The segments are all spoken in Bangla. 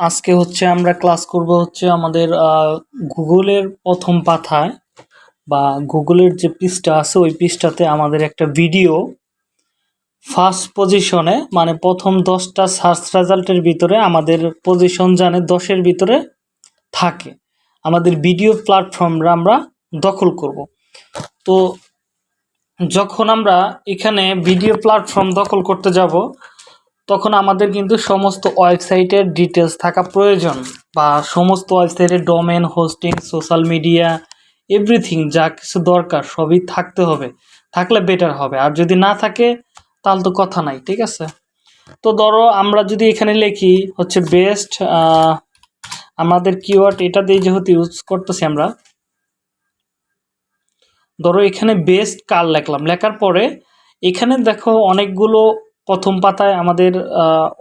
আজকে হচ্ছে আমরা ক্লাস করব হচ্ছে আমাদের গুগলের প্রথম পাতায় বা গুগলের যে পৃষ্ঠা আছে ওই পৃষ্ঠাতে আমাদের একটা ভিডিও ফার্স্ট পজিশনে মানে প্রথম দশটা সার্চ রেজাল্টের ভিতরে আমাদের পজিশন জানে দশের ভিতরে থাকে। আমাদের ভিডিও প্ল্যাটফর্মরা আমরা দখল করব। তো যখন আমরা এখানে ভিডিও প্ল্যাটফর্ম দখল করতে যাব তখন আমাদের কিন্তু সমস্ত ওয়েবসাইটের ডিটেলস থাকা প্রয়োজন বা সমস্ত ওয়েবসাইটের domain hosting social media everything যা কিছু দরকার সবই থাকতে হবে। থাকলে বেটার হবে। আর যদি না থাকে, তাহলে তো কথা নাই, ঠিক আছে? তো ধরো আমরা যদি এখানে লিখি হচ্ছে বেস্ট আমাদের কিওয়ার্ড এটা দিয়ে যেহেতু ইউজ করতেছি আমরা, ধরো এখানে বেস্ট কার লেখলাম? লেখার পরে এখানে দেখো অনেকগুলো প্রথম পাতায় আমাদের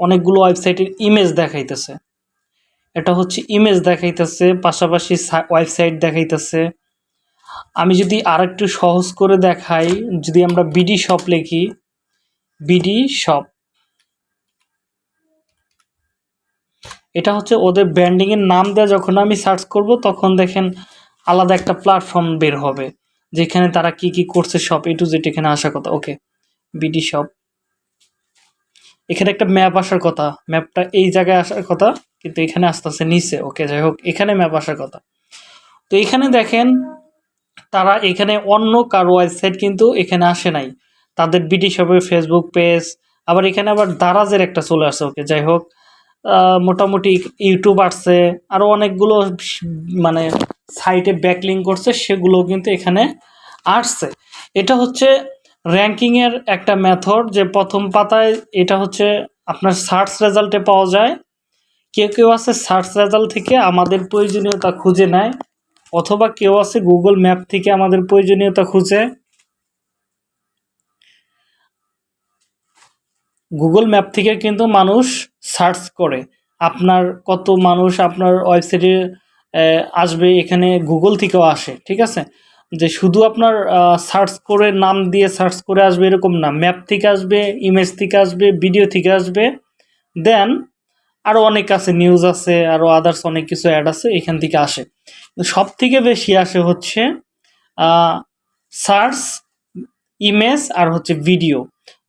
অনেকগুলো ওয়েবসাইটের ইমেজ দেখাইতেছে। এটা হচ্ছে ইমেজ দেখাইতেছে, পাশাপাশি ওয়েবসাইট দেখাইতেছে। আমি যদি আর একটু সহজ করে দেখাই, যদি আমরা বিডি শপ লিখি বিডি শপ এটা হচ্ছে ওদের ব্র্যান্ডিংয়ের নাম দেওয়া যখন আমি সার্চ করব, তখন দেখেন আলাদা একটা প্ল্যাটফর্ম বের হবে, যেখানে তারা কি কি করছে শপ এ টু জেড এখানে আসার কথা। ওকে বিডি শপ এখানে একটা ম্যাপ আসার কথা। ম্যাপটা এই জায়গায় আসার কথা, কিন্তু এখানে আস্তে আস্তে নিচে। ওকে যাই হোক, এখানে ম্যাপ আসার কথা। তো এখানে দেখেন, তারা এখানে অন্য কারও ওয়েবসাইট কিন্তু এখানে আসে নাই। তাদের বিডি শপের ফেসবুক পেজ আবার এখানে আবার দারাজের একটা চলে আসছে ওকে যাই হোক মোটামুটি ইউটিউব আসছে আরও অনেকগুলো মানে সাইটে ব্যাকলিং করছে, সেগুলো কিন্তু এখানে আসছে। এটা হচ্ছে র্যাঙ্কিংয়ের একটা মেথড যে প্রথম পাতায় এটা হচ্ছে আপনার সার্চ রেজাল্টে পাওয়া যায়। কেউ কেউ আছে সার্চ রেজাল্ট থেকে আমাদের প্রয়োজনীয়তা খুঁজে নেয়, অথবা কেউ আছে গুগল ম্যাপ থেকে আমাদের প্রয়োজনীয়তা খুঁজে। গুগল ম্যাপ থেকে কিন্তু মানুষ সার্চ করে, আপনার কত মানুষ আপনার ওয়েবসাইটে আসবে, এখানে গুগল থেকেও আসে, ঠিক আছে? যে শুধু আপনার সার্চ করে নাম দিয়ে সার্চ করে আসবে এরকম না। ম্যাপ থেকে আসবে ইমেজ থেকে আসবে ভিডিও থেকে আসবে। দেন আরও অনেক আছে নিউজ আছে আরও আদার্স অনেক কিছু অ্যাড আছে, এখান থেকে আসে। সব থেকে বেশি আসে হচ্ছে সার্চ ইমেজ আর হচ্ছে ভিডিও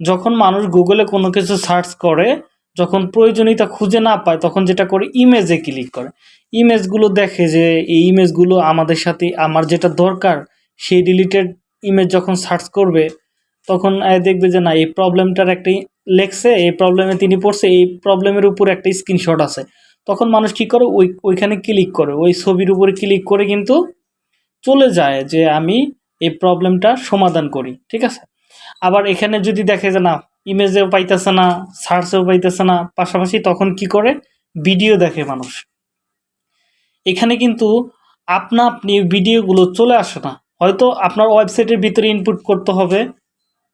যখন মানুষ গুগলে কোনো কিছু সার্চ করে যখন প্রয়োজনীয়তা খুঁজে না পায়, তখন যেটা করে ইমেজে ক্লিক করে। ইমেজগুলো দেখে যে এই ইমেজগুলো আমাদের সাথে, আমার যেটা দরকার সেই রিলেটেড ইমেজ যখন সার্চ করবে, তখন দেখবে যে না, এই প্রবলেমটার একটা লেখছে, এই প্রবলেমে তিনি পড়ছে, এই প্রবলেমের উপর একটা স্ক্রিনশট আছে। তখন মানুষ কী করে? ওই, ওইখানে ক্লিক করে। ওই ছবির উপরে ক্লিক করে কিন্তু চলে যায় যে আমি এই প্রবলেমটা সমাধান করি, ঠিক আছে? আবার এখানে যদি দেখে যে না ইমেজেও পাইতেছে না, সার্চেও পাইতেছে না, পাশাপাশি তখন কি করে? ভিডিও দেখে মানুষ। এখানে কিন্তু আপনা আপনি ভিডিওগুলো চলে আসে না। হয়তো আপনার ওয়েবসাইটের ভিতরে ইনপুট করতে হবে,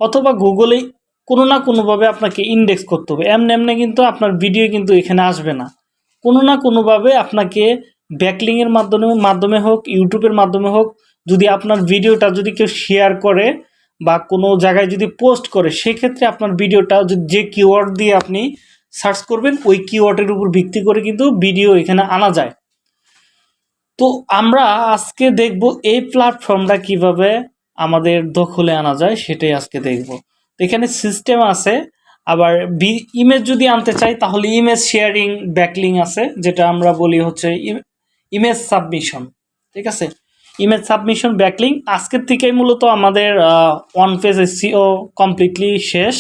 অথবা গুগলেই কোনো না কোনোভাবে আপনাকে ইন্ডেক্স করতে হবে। এমনি এমনি কিন্তু আপনার ভিডিও কিন্তু এখানে আসবে না। কোনো না কোনোভাবে আপনাকে ব্যাকলিংয়ের মাধ্যমে মাধ্যমে হোক ইউটিউবের মাধ্যমে হোক, যদি আপনার ভিডিওটা যদি কেউ শেয়ার করে বা কোনো জায়গায় যদি পোস্ট করে, সেক্ষেত্রে আপনার ভিডিওটা যে কিওয়ার্ড দিয়ে আপনি সার্চ করবেন, ওই কিওয়ার্ডের উপর ভিত্তি করে কিন্তু ভিডিও এখানে আনা যায়। তো আমরা আজকে দেখব এই প্ল্যাটফর্মটা কীভাবে আমাদের দখলে আনা যায়, সেটাই আজকে দেখব। এখানে সিস্টেম আছে, আবার ইমেজ যদি আনতে চাই, তাহলে ইমেজ শেয়ারিং ব্যাকলিং আছে, যেটা আমরা বলি হচ্ছে ইমেজ সাবমিশন ঠিক আছে? ইমেজ সাবমিশন ব্যাকলিং আজকের থেকেই মূলত আমাদের ওয়ান পেজ এসিও কমপ্লিটলি শেষ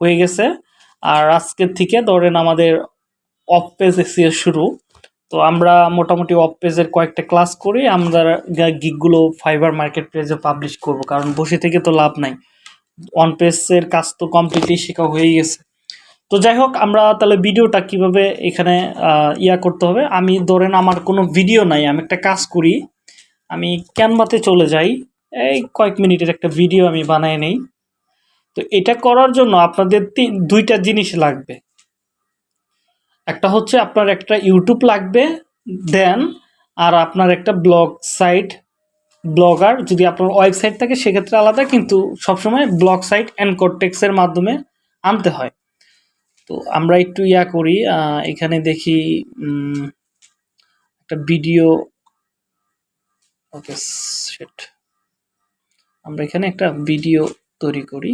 হয়ে গেছে। আর আজকের থেকে ধরেন আমাদের অফ পেজ এসিও শুরু। তো আমরা মোটামুটি অফ পেজের কয়েকটা ক্লাস করে আমরা গিকগুলো ফাইবার মার্কেট পেজে পাবলিশ করব, কারণ বসে থেকে তো লাভ নাই। ওয়ান পেজের কাজ তো কমপ্লিটলি শেখা হয়ে গেছে। তো যাই হোক, আমরা তাহলে ভিডিওটা কীভাবে এখানে ইয়া করতে হবে? আমি ধরেন আমার কোনো ভিডিও নাই, আমি একটা কাজ করি। আমি ক্যানভাতে চলে যাই। এই কয়েক মিনিটের একটা ভিডিও আমি বানাই নেই। তো এটা করার জন্য আপনাদের দুইটা জিনিস লাগবে। একটা হচ্ছে আপনার একটা ইউটিউব লাগবে দেন, আর আপনার একটা ব্লগ সাইট, ব্লগার যদি আপনার ওয়েবসাইট থাকে সেক্ষেত্রে আলাদা, কিন্তু সবসময় ব্লগ সাইট অ্যান্ড মাধ্যমে আনতে হয়। তো আমরা একটু ইয়া করি এখানে দেখি একটা ভিডিও ওকে সেট আমরা এখানে একটা ভিডিও তৈরি করি।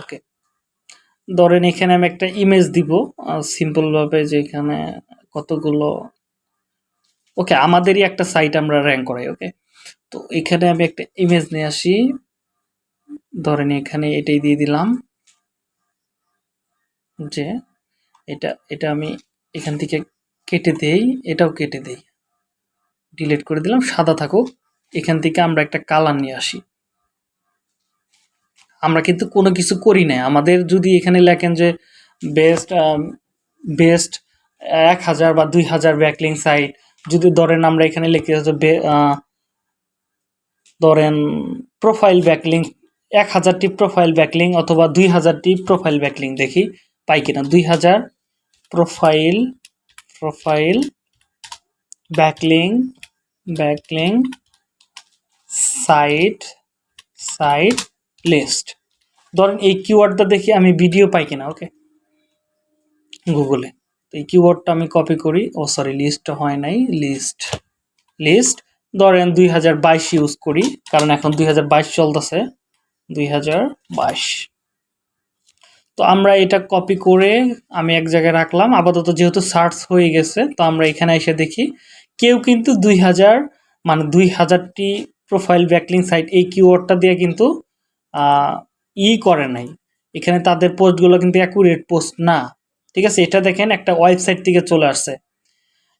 ওকে ধরেন এখানে আমি একটা ইমেজ দিব সিম্পল ভাবে যে এখানে কতগুলো ওকে আমাদেরই একটা সাইট আমরা র্যাঙ্ক করাই ওকে তো এখানে আমি একটা ইমেজ নিয়ে আসি। ধরেন এখানে এটাই দিয়ে দিলাম যে এটা এটা আমি এখান থেকে কেটে দেই, এটাও কেটে দেই। ডিলিট করে দিলাম, সাদা থাকুক। এখান থেকে আমরা একটা কালার নিয়ে আসি। আমরা কিন্তু কোনো কিছু করি না আমাদের যদি এখানে লেখেন যে বেস্ট বেস্ট এক হাজার বা দুই হাজার ব্যাকলিং সাইট যদি ধরেন আমরা এখানে লিখি ধরেন প্রোফাইল ব্যাকলিং এক হাজারটি প্রোফাইল ব্যাকলিং অথবা দুই হাজারটি প্রোফাইল ব্যাকলিং দেখি, পাই কিনা? দুই হাজার profile profile backlink backlink site site list ধরেন এই কিওয়ার্ডটা দেখি আমি ভিডিও পাই কিনা ওকে গুগলে তো এই কিওয়ার্ডটা আমি কপি করি। ও সরি লিস্ট হয় নাই। লিস্ট লিস্ট ধরেন দুই হাজার বাইশ ইউজ করি। কারণ এখন দুই হাজার বাইশ চলতেছে। দুই হাজার বাইশ। তো আমরা এটা কপি করে আমি এক জায়গায় রাখলাম। আপাতত যেহেতু সার্চ হয়ে গেছে, তো আমরা এখানে এসে দেখি কেউ কিন্তু দুই হাজার মানে দুই হাজারটি প্রোফাইল ব্যাকলিং সাইট এই কিওয়ার্ডটা দিয়ে কিন্তু ই করে নাই। এখানে তাদের পোস্টগুলো কিন্তু অ্যাকুরেট পোস্ট না। ঠিক আছে, এটা দেখেন একটা ওয়েবসাইট থেকে চলে আসছে।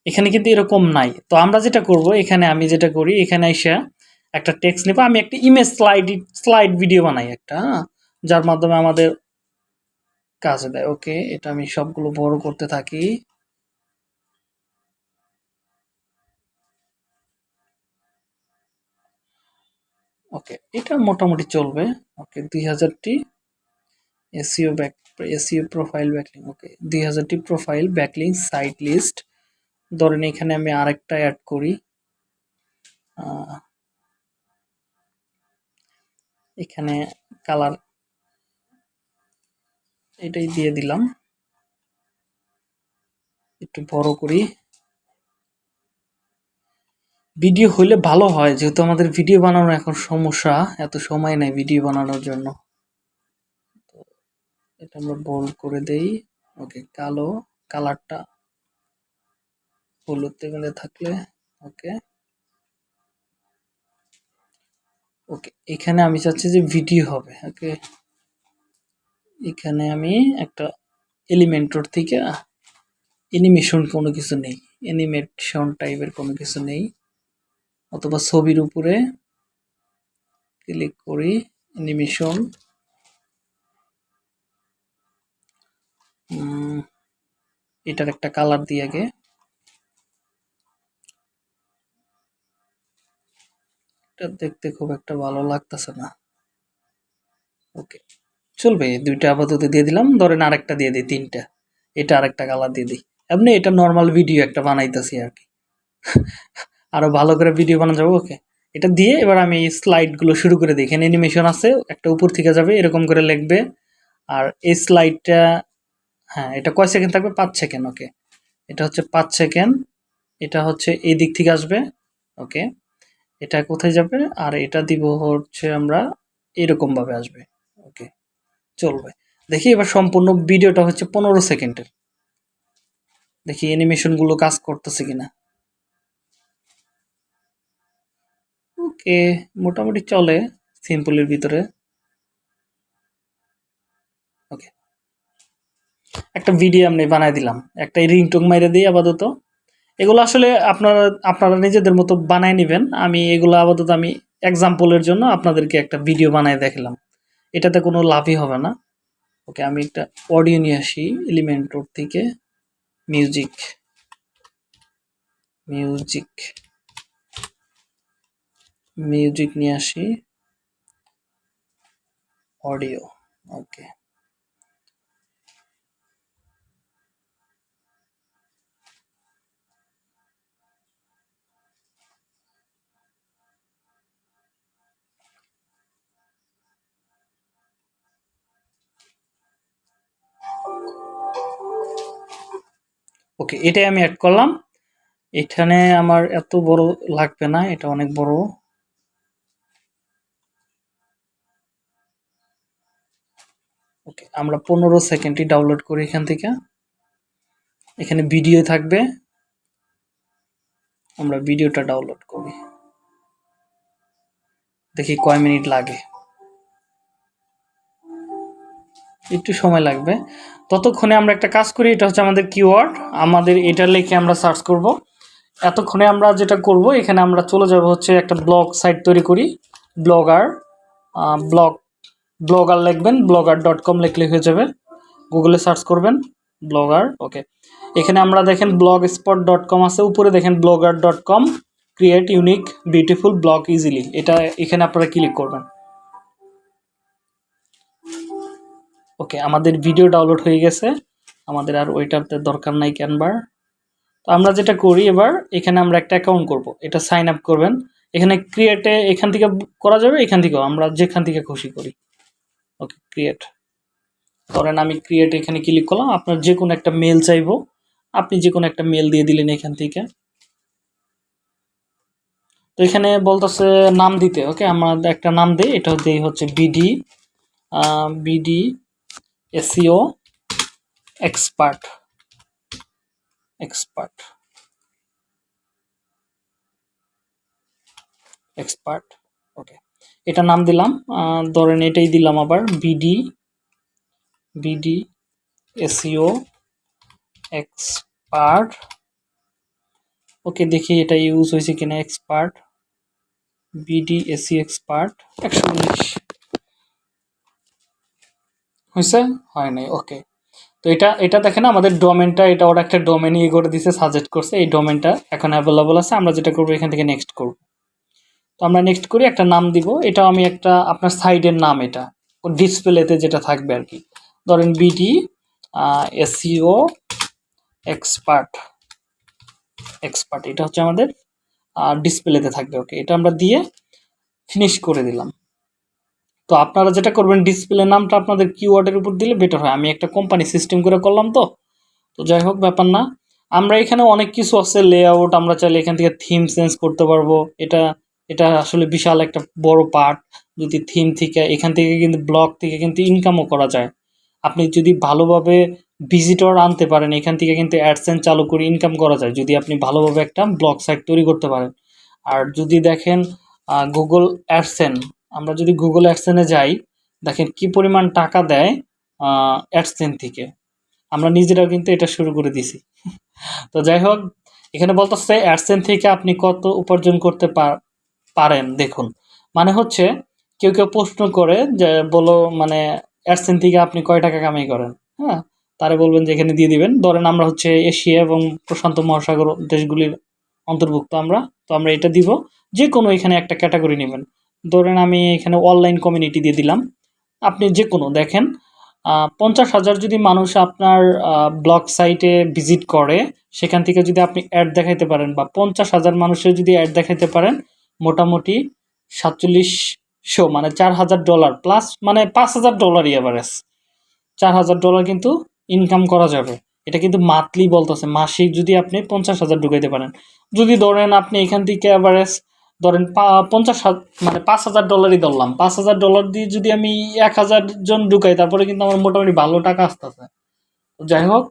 এখানে কিন্তু এরকম নাই। তো আমরা যেটা করব, এখানে আমি যেটা করি, এখানে এসে একটা টেক্সট নেব। আমি একটা ইমেজ স্লাইড স্লাইড ভিডিও বানাই একটা হ্যাঁ যার মাধ্যমে আমাদের কাজে দেয়। ওকে, এটা আমি সবগুলো বড় করতে থাকি। ওকে, এটা মোটামুটি চলবে। ওকে, দুই হাজারটি SEO back SEO profile backlink okay, দুই হাজারটি প্রোফাইল ব্যাকলিং সাইট লিস্ট ধরেন এখানে আমি আরেকটা অ্যাড করি। এখানে কালার এটাই দিয়ে দিলাম। একটু বড় করি। ভিডিও হলে ভালো হয়, যেহেতু আমাদের ভিডিও বানানো এখন সমস্যা, এত সময় নেই ভিডিও বানানোর জন্য। তো এটা আমরা বোল্ড করে দেই। ওকে, কালো, কালারটা হলুদ টেবিলে থাকলে, ওকে। ওকে, এখানে আমি চাচ্ছি যে ভিডিও হবে, ওকে। এখানে আমি একটা এলিমেন্টর থেকে অ্যানিমেশন কোনো কিছু নেই। অ্যানিমেশন টাইপের কোনো কিছু নেই। অথবা ছবির উপরে ক্লিক করি অ্যানিমেশন এটার একটা কালার দিয়ে আগে। এটা দেখতে খুব একটা ভালো লাগতেছে না। ওকে চলবে, দুইটা আপাতত দিয়ে দিলাম, ধরেন আরেকটা দিয়ে দিই, তিনটা। এটা আরেকটা কালার দিয়ে দিই। এমনি এটা নর্মাল ভিডিও একটা বানাইতেছি আর কি। আরও ভালো করে ভিডিও বানানো যাব ওকে এটা দিয়ে এবার আমি স্লাইডগুলো শুরু করে দিই। এখানে অ্যানিমেশন আছে, একটা উপর থেকে যাবে, এরকম করে লিখবে। আর এই স্লাইডটা হ্যাঁ এটা কয় সেকেন্ড থাকবে? পাঁচ সেকেন্ড ওকে এটা হচ্ছে পাঁচ সেকেন্ড এটা হচ্ছে এই দিক থেকে আসবে ওকে এটা কোথায় যাবে? আর এটা দিব হচ্ছে আমরা এরকমভাবে আসবে। চলবে। দেখি এবার সম্পূর্ণ ভিডিওটা হচ্ছে পনেরো সেকেন্ডের। দেখি অ্যানিমেশনগুলো কাজ করতেছে কিনা। ওকে, মোটামুটি চলে সিম্পলের ভিতরে। ওকে। একটা ভিডিও আমি বানাই দিলাম। একটা রিংটোং মাইরে দিই আপাতত। এগুলো আসলে আপনারা আপনারা নিজেদের মতো বানায় নেবেন। আমি এগুলো আপাতত আমি এক্সাম্পলের জন্য আপনাদেরকে একটা ভিডিও বানায় দেখালাম। এটাতে কোনো লাভই হবে না। ওকে, আমি একটা অডিও নিয়ে আসি এলিমেন্টর থেকে মিউজিক মিউজিক মিউজিক নিয়ে আসি অডিও ওকে ওকে এটাই আমি অ্যাড করলাম। এখানে আমার এত বড় লাগবে না, এটা অনেক বড়। ওকে আমরা পনেরো সেকেন্ডটি ডাউনলোড করি এখান থেকে। এখানে ভিডিও থাকবে। আমরা ভিডিওটা ডাউনলোড করি। দেখি কয় মিনিট লাগে। একটু সময় লাগবে। ততক্ষণে আমরা একটা কাজ করি, এটা হচ্ছে আমাদের কিওয়ার্ড আমাদের এটা লিখে আমরা সার্চ করব। এতক্ষণে আমরা যেটা করব, এখানে আমরা চলে যাব হচ্ছে একটা ব্লগ সাইট তৈরি করি ব্লগার ব্লগ ব্লগার লিখবেন ব্লগার ডট কম লিখলে হয়ে যাবে। গুগলে সার্চ করবেন ব্লগার ওকে এখানে আমরা দেখেন ব্লগ স্পট ডট কম আছে, উপরে দেখেন blogger dot com create unique beautiful blog easily এটা এখানে আপনারা ক্লিক করবেন। ওকে আমাদের ভিডিও ডাউনলোড হয়ে গেছে। আমাদের আর ওইটাতে দরকার নাই ক্যানভার তো আমরা যেটা করি এবার, এখানে আমরা একটা অ্যাকাউন্ট করব। এটা সাইন আপ করবেন। এখানে ক্রিয়েটে এখান থেকে করা যাবে, এখান থেকেও। আমরা যেখান থেকে খুশি করি। ওকে ক্রিয়েট ধরেন আমি ক্রিয়েট এখানে ক্লিক করলাম। আপনার যে কোনো একটা মেল চাইব। আপনি যে কোনো একটা মেল দিয়ে দিলেন এখান থেকে। তো এখানে বলতেছে নাম দিতে। ওকে আমরা একটা নাম দিই। এটা দিই হচ্ছে BD BD SEO expert. Expert. Expert, okay. এটা নাম দিলাম ধরেন এটাই দিলাম আবার, BD BD SEO expert. Okay, দেখি এটা ইউজ হয়েছে কিনা, এক্সপার্ট, বিডি এসি এক্সপার্ট, একশো উনিশ। হয়েছে? হয় নাই ওকে তো এটা এটা দেখেন আমাদের ডোমেনটা এটা ওরা একটা ডোমেন ইয়ে করে দিছে সাজেস্ট করছে, এই ডোমেনটা এখন অ্যাভেলেবল আছে, আমরা যেটা করব এখান থেকে নেক্সট করব। তো আমরা নেক্সট করি, একটা নাম দিব এটা আমি একটা, আপনার সাইডের নাম এটা ডিসপ্লেতে যেটা থাকবে আর কি। ধরেন বিডি এসিও এক্সপার্ট এক্সপার্ট এটা হচ্ছে আমাদের ডিসপ্লেতে থাকবে ওকে এটা আমরা দিয়ে ফিনিশ করে দিলাম। তো আপনারা যেটা করবেন ডিসপ্লে নামটা আপনাদের কিওয়ার্ডের উপর দিলে বেটার হয়। আমি একটা কোম্পানি সিস্টেম করে করলাম তো। তো যাই হোক, ব্যাপার না। আমরা এখানে অনেক কিছু আছে লেআউট আমরা চাইলে এখান থেকে থিম চেঞ্জ করতে পারব। এটা এটা আসলে বিশাল একটা বড় পার্ট যদি থিম থেকে, এখান থেকে কিন্তু ব্লগ থেকে কিন্তু ইনকামও করা যায়। আপনি যদি ভালোভাবে ভিজিটর আনতে পারেন, এখান থেকে কিন্তু অ্যাডসেন্স চালু করে ইনকাম করা যায়। যদি আপনি ভালোভাবে একটা ব্লগ সাইট তৈরি করতে পারেন। আর যদি দেখেন গুগল অ্যাডসেন আমরা যদি গুগল অ্যাডসেনে যাই, দেখেন কি পরিমাণ টাকা দেয় অ্যাডসেন থেকে। আমরা নিজেরাও কিন্তু এটা শুরু করে দিছি তো যাই হোক, এখানে বলতেছে অ্যাডসেন থেকে আপনি কত উপার্জন করতে পার- পারেন, দেখুন। মানে হচ্ছে, কেউ কেউ প্রশ্ন করে যে, বলো মানে অ্যাডসেন থেকে আপনি কয় টাকা কামাই করেন? হ্যাঁ? তারা বলবেন যে, এখানে দিয়ে দিবেন। ধরেন আমরা হচ্ছে এশিয়া এবং প্রশান্ত মহাসাগর দেশগুলির অন্তর্ভুক্ত আমরা। তো আমরা এটা দিব। যে কোনো এখানে একটা ক্যাটাগরি নেবেন। ধরেন আমি এখানে অনলাইন কমিউনিটি দিয়ে দিলাম। আপনি যে কোনো দেখেন পঞ্চাশ হাজার যদি মানুষ আপনার ব্লগ সাইটে ভিজিট করে, সেখান থেকে যদি আপনি অ্যাড দেখাইতে পারেন বা পঞ্চাশ হাজার মানুষের যদি অ্যাড দেখাইতে পারেন, মোটামুটি সাতচল্লিশশো মানে চার হাজার ডলার প্লাস মানে পাঁচ হাজার ডলারই অ্যাভারেজ চার হাজার ডলার কিন্তু ইনকাম করা যাবে। এটা কিন্তু মান্থলি বলতেছে, মাসিক যদি আপনি পঞ্চাশ হাজার ঢুকাইতে পারেন। যদি ধরেন আপনি এখান থেকে অ্যাভারেজ ধরেন পঞ্চাশ মানে পাঁচ হাজার ডলারই ধরলাম। পাঁচ হাজার ডলার দিয়ে যদি আমি এক হাজার জন ঢুকাই, তারপরে কিন্তু আমার মোটামুটি ভালো টাকা আসতেছে। যাই হোক,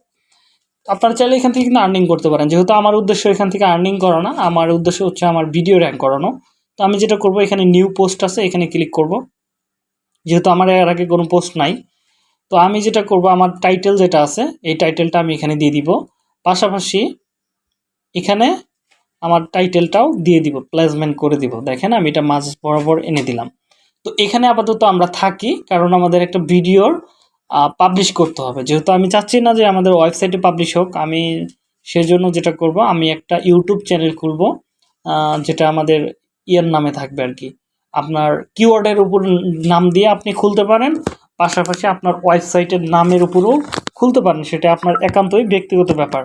আপনারা চাইলে এখান থেকে কিন্তু আর্নিং করতে পারেন। যেহেতু আমার উদ্দেশ্য এখান থেকে আর্নিং করা না আমার উদ্দেশ্য হচ্ছে আমার ভিডিও র্যাঙ্ক করানো। তো আমি যেটা করব, এখানে নিউ পোস্ট আছে, এখানে ক্লিক করব। যেহেতু আমার এর আগে কোনো পোস্ট নাই, তো আমি যেটা করব, আমার টাইটেল যেটা আছে, এই টাইটেলটা আমি এখানে দিয়ে দিব। পাশাপাশি এখানে আমার টাইটেলটাও দিয়ে দিব প্লেসমেন্ট করে দিব। দেখেন আমি এটা মাঝ বরাবর এনে দিলাম। তো এখানে আপাতত আমরা থাকি, কারণ আমাদের একটা ভিডিওর পাবলিশ করতে হবে। যেহেতু আমি চাচ্ছি না যে আমাদের ওয়েবসাইটে পাবলিশ হোক, আমি সেজন্য যেটা করব, আমি একটা ইউটিউব চ্যানেল খুলব যেটা আমাদের ইয়ের নামে থাকবে আর কি। আপনার কিওয়ার্ডের উপর নাম দিয়ে আপনি খুলতে পারেন, পাশাপাশি আপনার ওয়েবসাইটের নামের উপরও খুলতে পারেন। সেটা আপনার একান্তই ব্যক্তিগত ব্যাপার।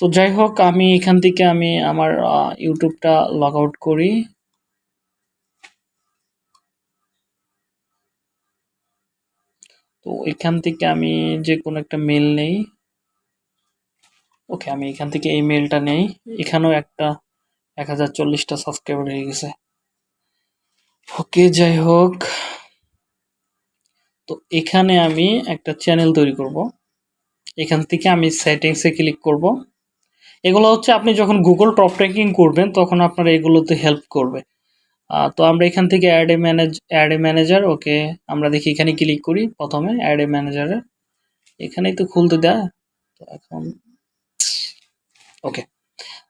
তো যাই হোক, আমি এখান থেকে আমি আমার ইউটিউবটা লগ আউট করি। তো এখান থেকে আমি যে কোনো একটা মেল নেই। ওকে আমি এখান থেকে এই মেলটা নেই। এখানেও একটা এক হাজার চল্লিশটা সাবস্ক্রাইবার হয়ে গেছে। ওকে যাই হোক। তো এখানে আমি একটা চ্যানেল তৈরি করব। এখান থেকে আমি সেটিংসে ক্লিক করব। এগুলো হচ্ছে আপনি যখন গুগল টপ ট্র্যাকিং করবেন, তখন আপনার এগুলোতে হেল্প করবে। তো আমরা এখান থেকে add a manage add a manager okay আমরা দেখি এখানে ক্লিক করি প্রথমে অ্যাড এ। ম্যানেজারে এখানেই তো খুলতে দেয়। তো এখন ওকে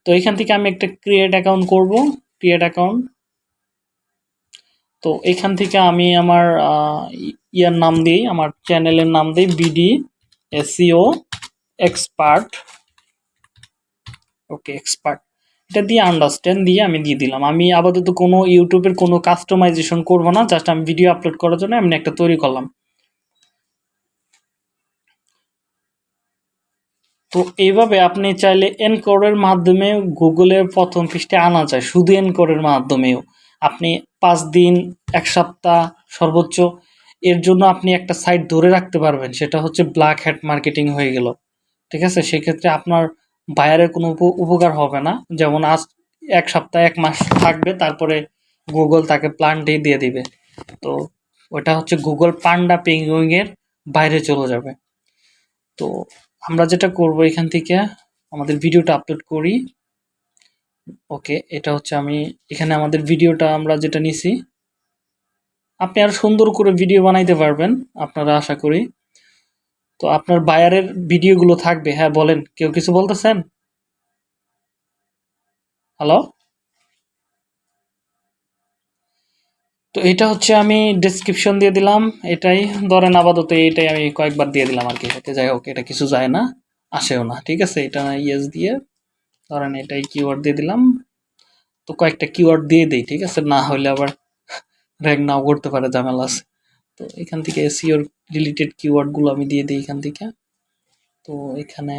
তো এখান থেকে আমি একটা ক্রিয়েট অ্যাকাউন্ট করব ক্রিয়েট অ্যাকাউন্ট তো এখান থেকে আমি আমার ইয়ার নাম দিই, আমার চ্যানেলের নাম দিই BD SEO expert okay expert এটা দিয়ে আন্ডারস্ট্যান্ড দিয়ে আমি দিয়ে দিলাম। আমি আপাতত কোনো ইউটিউবের কোনো কাস্টমাইজেশন করব না জাস্ট আমি ভিডিও আপলোড করার জন্য আমি একটা তৈরি করলাম। তো এইভাবে আপনি চাইলে এনকোডের মাধ্যমে গুগলের প্রথম পৃষ্ঠে আনা যায়, শুধু এনকোডের মাধ্যমেও। আপনি পাঁচ দিন, এক সপ্তাহ সর্বোচ্চ, এর জন্য আপনি একটা সাইট ধরে রাখতে পারবেন, সেটা হচ্ছে ব্ল্যাক হ্যাট মার্কেটিং হয়ে গেল। ঠিক আছে? সেক্ষেত্রে আপনার বায়ারের কোনো উপ- উপকার হবে না। যেমন আজ এক সপ্তাহ, এক মাস থাকবে, তারপরে গুগল তাকে প্ল্যানটি দিয়ে দিবে। তো ওটা হচ্ছে গুগল পান্ডা পেঙ্গুইংয়ের বাইরে চলে যাবে। তো আমরা যেটা করব এখান থেকে, আমাদের ভিডিওটা আপলোড করি। ওকে, এটা হচ্ছে আমি এখানে আমাদের ভিডিওটা আমরা যেটা নিছি। আপনি আরও সুন্দর করে ভিডিও বানাইতে পারবেন, আপনারা আশা করি। তো আপনার বায়ারের ভিডিওগুলো থাকবে হ্যাঁ বলেন, কেউ কিছু বলতেছেন? হ্যালো? তো এটা হচ্ছে আমি ডেসক্রিপশন দিয়ে দিলাম, এটাই, ধরেন আপাতত এটাই আমি কয়েকবার দিয়ে দিলাম আর কি ওকে যাই হোক, এটা কিছু যায় না, আসেও না, ঠিক আছে, এটা ইয়েস দিয়ে, ধরেন এটাই কিওয়ার্ড দিয়ে দিলাম, তো কয়েকটা কিওয়ার্ড দিয়ে দেই, ঠিক আছে, না হলে আবার র্যাঙ্ক নাও করতে পারে, ঝামেলা আছে। তো এখান থেকে এসিওর রিলেটেড কিওয়ার্ডগুলো আমি দিয়ে দিই এখান থেকে। তো এখানে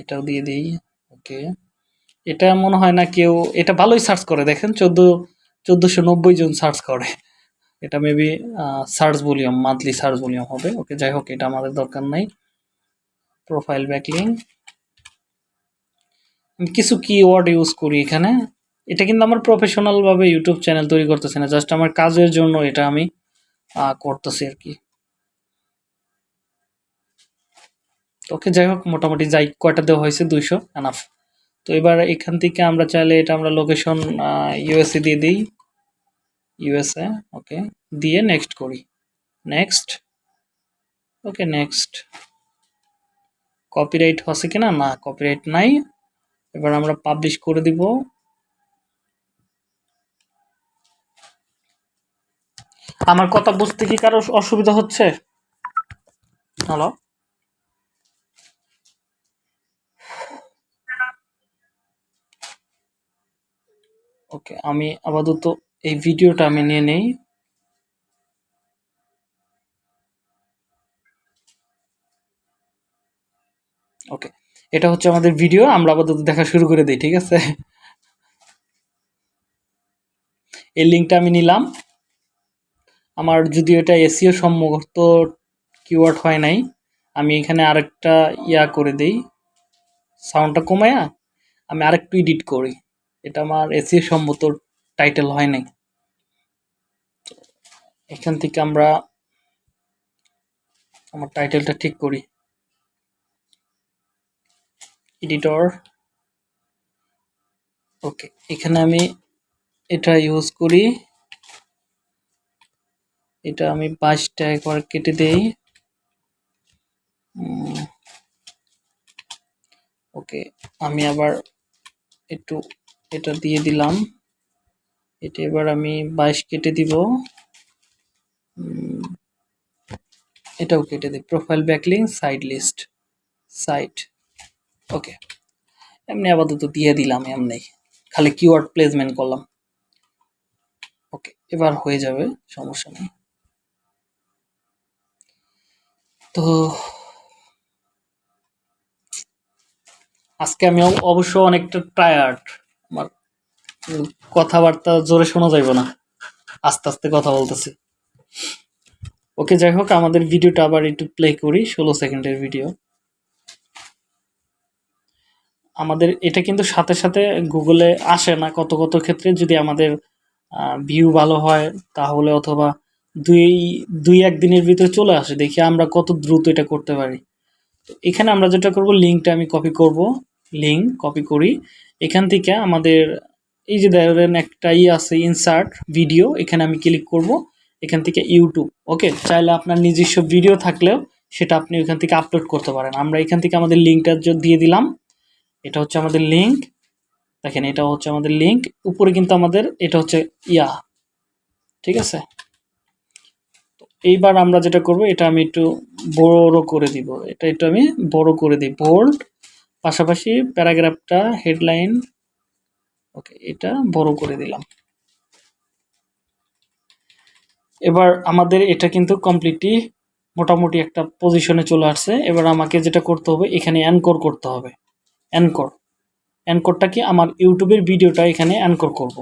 এটাও দিয়ে দিই, ওকে। এটা মনে হয় না কেউ, এটা ভালোই সার্চ করে, দেখেন চোদ্দ, চোদ্দোশো নব্বই জন সার্চ করে। এটা maybe search volume monthly search volume হবে, ওকে, যাই হোক, এটা আমাদের দরকার নাই। প্রোফাইল ব্যাকলিং কিছু কিওয়ার্ড ইউজ করি এখানে। এটা কিন্তু আমার প্রফেশনালভাবে ইউটিউব চ্যানেল তৈরি করতেছি না জাস্ট আমার কাজের জন্য এটা আমি করতেছি আর কি। ওকে যাই হোক, মোটামুটি যাই, কয়টা দেওয়া হয়েছে? দুইশো এনাফ তো এবার এখান থেকে আমরা চাইলে এটা আমরা লোকেশন ইউএসএ দিয়ে দিই। ইউএসএ ওকে, দিয়ে নেক্সট করি। নেক্সট ওকে নেক্সট কপিরাইট হচ্ছে কিনা? না কপিরাইট নাই। এবার আমরা পাবলিশ করে দিব। আমার কথা বুঝতে কি কারও অসুবিধা হচ্ছে? হ্যালো ওকে আমি আপাতত এই ভিডিওটা আমি নিয়ে নেই। ওকে এটা হচ্ছে আমাদের ভিডিও, আমরা আপাতত দেখা শুরু করে দিই, ঠিক আছে? এই লিঙ্কটা আমি নিলাম। আমার যদি এটা এসিও সম্মত কিওয়ার্ড হয় নাই, আমি এখানে আরেকটা ইয়া করে দেই। সাউন্ডটা কমায়া আমি আরেকটু এডিট করি। এটা আমার এসিও সম্মত টাইটেল হয় নাই। এখান থেকে আমরা আমার টাইটেলটা ঠিক করি। এডিটর ওকে এখানে আমি এটা ইউজ করি। এটা আমি পাঁচটা একবার কেটে দেই। ওকে, আমি আবার একটু এটা দিয়ে দিলাম। এটা এবার আমি বাইশ কেটে দিব। এটাও কেটে দিই। Profile backlink site list site okay. এমনি আপাতত দিয়ে দিলাম, এমনি। খালি কিওয়ার্ড প্লেসমেন্ট করলাম। ওকে, এবার হয়ে যাবে, সমস্যা নেই। তো আজকে আমি অবশ্য অনেকটা টায়ার্ড আমার কথাবার্তা জোরে শোনা যাইব না। আস্তে আস্তে কথা বলতেছি। ওকে, যাই হোক, আমাদের ভিডিওটা আবার একটু প্লে করি, ষোলো সেকেন্ডের ভিডিও আমাদের, এটা কিন্তু সাথে সাথে গুগলে আসে না কত কত ক্ষেত্রে। যদি আমাদের ভিউ ভালো হয়, তাহলে অথবা দুই দুই এক দিনের ভিতরে চলে আসে, দেখি আমরা কত দ্রুত এটা করতে পারি। তো এখানে আমরা যেটা করব লিঙ্কটা আমি কপি করব। লিঙ্ক কপি করি। এখান থেকে আমাদের, এই যে ধরেন একটা ই আছে ইনসার্ট ভিডিও এখানে আমি ক্লিক করব। এখান থেকে ইউটিউব ওকে চাইলে আপনার নিজস্ব ভিডিও থাকলেও সেটা আপনি ওইখান থেকে আপলোড করতে পারেন। আমরা এখান থেকে আমাদের লিঙ্কটা দিয়ে দিলাম, এটা হচ্ছে আমাদের লিঙ্ক দেখেন এটা হচ্ছে আমাদের লিঙ্ক উপরে কিন্তু আমাদের, এটা হচ্ছে, ইয়া, ঠিক আছে? এইবার আমরা যেটা করব, এটা আমি একটু বড় করে দিব। এটা একটু আমি বড় করে দিই। বোল্ড, পাশাপাশি প্যারাগ্রাফটা, হেডলাইন, ওকে, এটা বড় করে দিলাম। এবার আমাদের এটা কিন্তু কমপ্লিটলি মোটামুটি একটা পজিশনে চলে আসছে। এবার আমাকে যেটা করতে হবে, এখানে অ্যানকর করতে হবে। অ্যানকর। অ্যানকরটা কি আমার ইউটিউবের ভিডিওটা এখানে অ্যানকর করব।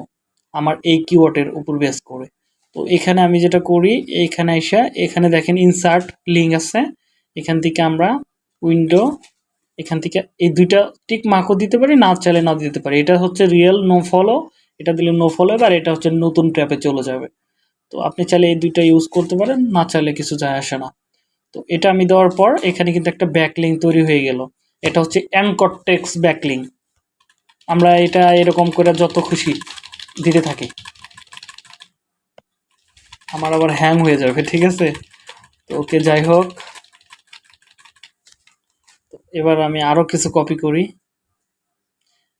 আমার এই কিওয়ার্ডের উপর বেস করে। তো এখানে আমি যেটা করি, এখানে এসে এখানে দেখেন ইনসার্ট লিঙ্ক আছে। এখান থেকে আমরা উইন্ডো এখান থেকে এই দুইটা টিক মার্কও দিতে পারি, না চাইলে না দিতে পারি। এটা হচ্ছে রিয়েল নো ফলো এটা দিলে নো ফলো আর এটা হচ্ছে নতুন ট্র্যাপে চলে যাবে। তো আপনি চাইলে এই দুইটা ইউজ করতে পারেন, না চাইলে কিছু যায় আসে না। তো এটা আমি দেওয়ার পর, এখানে কিন্তু একটা ব্যাকলিং তৈরি হয়ে গেল। এটা হচ্ছে অ্যানকটেক্স ব্যাকলিং আমরা এটা এরকম করে যত খুশি দিতে থাকি। আমার আবার হ্যাং হয়ে যাবে, ঠিক আছে? তো ওকে যাই হোক। এবার আমি আরও কিছু কপি করি।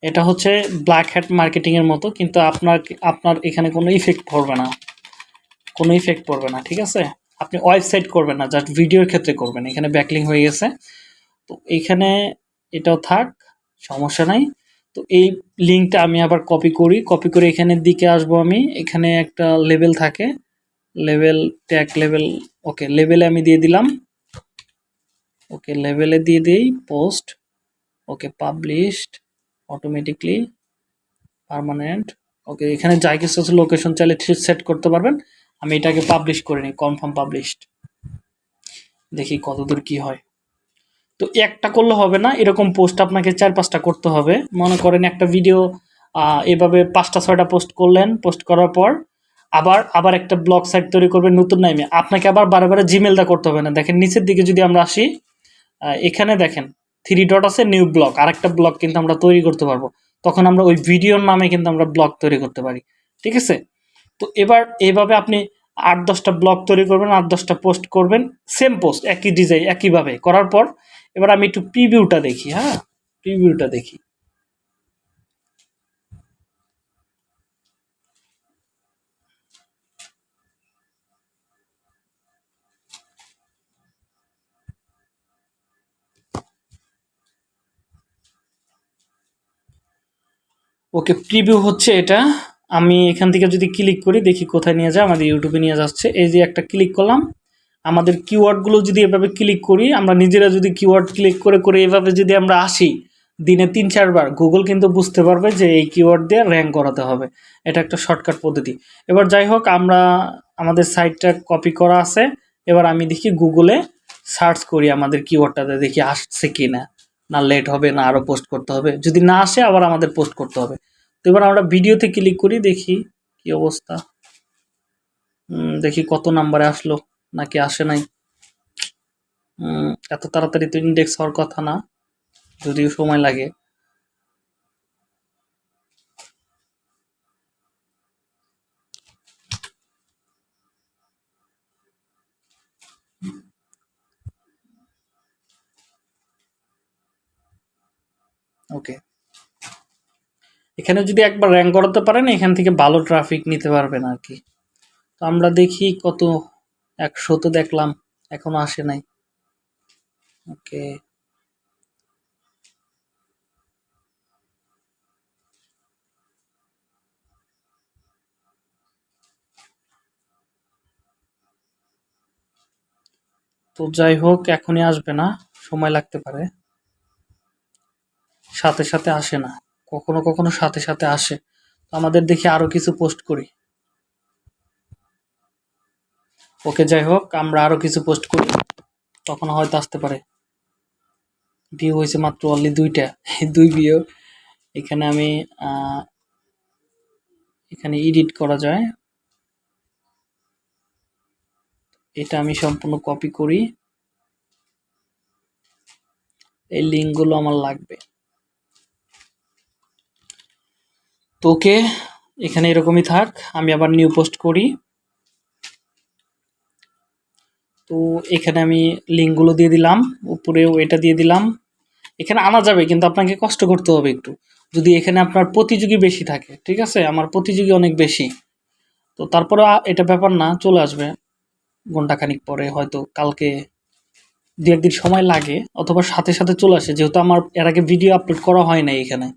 এটা হচ্ছে ব্ল্যাক হ্যাট মার্কেটিংয়ের মতো, কিন্তু আপনার আপনার এখানে কোনো ইফেক্ট পড়বে না। কোনো ইফেক্ট পড়বে না, ঠিক আছে? আপনি ওয়েবসাইট করবেন না জাস্ট ভিডিওর ক্ষেত্রে করবেন। এখানে ব্যাকলিং হয়ে গেছে। তো এইখানে এটাও থাক, সমস্যা নাই। তো এই লিঙ্কটা আমি আবার কপি করি। কপি করে এখানের দিকে আসব আমি। এখানে একটা লেভেল থাকে। লেভেল ট্যাগ লেভেল ওকে লেভেলে আমি দিয়ে দিলাম। ওকে লেভেলে দিয়ে দিই post okay published automatically permanent okay এখানে যাই কিছু আছে লোকেশন চাইলে সেট করতে পারবেন। আমি এটাকে পাবলিশ করে নিই কনফার্ম পাবলিশড দেখি কতদূর কি হয়। তো একটা করলে হবে না, এরকম পোস্ট আপনাকে চার পাঁচটা করতে হবে। মনে করেন একটা ভিডিও এভাবে পাঁচটা, ছয়টা পোস্ট করলেন পোস্ট করার পর আবার আবার একটা ব্লগ সাইট তৈরি করবেন নতুন নামে। আপনাকে আবার বারে বারে জিমেলটা করতে হবে না। দেখেন, নিচের দিকে যদি আমরা আসি এখানে দেখেন থ্রি ডট আছে নিউ ব্লগ আরেকটা ব্লগ কিন্তু আমরা তৈরি করতে পারব। তখন আমরা ওই ভিডিওর নামে কিন্তু আমরা ব্লগ তৈরি করতে পারি। ঠিক আছে? তো এবার এভাবে আপনি আট দশটা ব্লগ তৈরি করবেন, আট দশটা পোস্ট করবেন। সেম পোস্ট একই ডিজাইন একইভাবে। করার পর, এবার আমি একটু প্রিভিউটা দেখি হ্যাঁ? প্রিভিউটা দেখি। ওকে প্রিভিউ হচ্ছে এটা। আমি এখান থেকে যদি ক্লিক করি, দেখি কোথায় নিয়ে যায়, আমাদের ইউটিউবে নিয়ে যাচ্ছে। এই যে একটা ক্লিক করলাম, আমাদের কিওয়ার্ডগুলো যদি এভাবে ক্লিক করি, আমরা নিজেরা যদি কিওয়ার্ড ক্লিক করে করে এভাবে যদি আমরা আসি, দিনে তিন চারবার গুগল কিন্তু বুঝতে পারবে যে এই কিওয়ার্ড দিয়ে র্যাঙ্ক করাতে হবে। এটা একটা শর্টকাট পদ্ধতি। এবার যাই হোক, আমরা আমাদের সাইটটা কপি করা আছে। এবার আমি দেখি গুগলে সার্চ করি আমাদের কিওয়ার্ডটাতে দেখি আসছে কি না না লেট হবে, না আরও পোস্ট করতে হবে। যদি না আসে, আবার আমাদের পোস্ট করতে হবে। তো এবার আমরা ভিডিওতে ক্লিক করি, দেখি কি অবস্থা। দেখি কত নাম্বারে আসলো, নাকি আসে নাই। এত তাড়াতাড়ি তো ইন্ডেক্স হওয়ার কথা না, যদিও সময় লাগে। ওকে এখানে যদি একবার র্যাঙ্ক করাতে পারেন, এখান থেকে ভালো ট্রাফিক নিতে পারবেন আর কি তো আমরা দেখি কত, একশো তো দেখলাম, এখনও আসে নাই। ওকে তো যাই হোক, এখনই আসবে না, সময় লাগতে পারে। সাথে সাথে আসে না। কখনো কখনো সাথে সাথে আসে। আমাদের দেখে আরও কিছু পোস্ট করি। ওকে, যাই হোক, আমরা আরও কিছু পোস্ট করি। তখন হয়তো আসতে পারে। ভিউ হয়েছে মাত্র অনলি দুইটা, দুই ভিউ এখানে আমি এখানে এডিট করা যায়। এটা আমি সম্পূর্ণ কপি করি। এই লিঙ্কগুলো আমার লাগবে। তো ওকে এখানে এরকমই থাক, আমি আবার নিউ পোস্ট করি। তো এখানে আমি লিঙ্কগুলো দিয়ে দিলাম উপরেও এটা দিয়ে দিলাম। এখানে আনা যাবে, কিন্তু আপনাকে কষ্ট করতে হবে একটু। যদি এখানে আপনার প্রতিযোগী বেশি থাকে, ঠিক আছে? আমার প্রতিযোগী অনেক বেশি। তো তারপরে এটা ব্যাপার না, চলে আসবে। ঘন্টাখানিক পরে, হয়তো কালকে দু একদিন সময় লাগে, অথবা সাথে সাথে চলে আসে, যেহেতু আমার এর আগে ভিডিও আপলোড করা হয় না এখানে।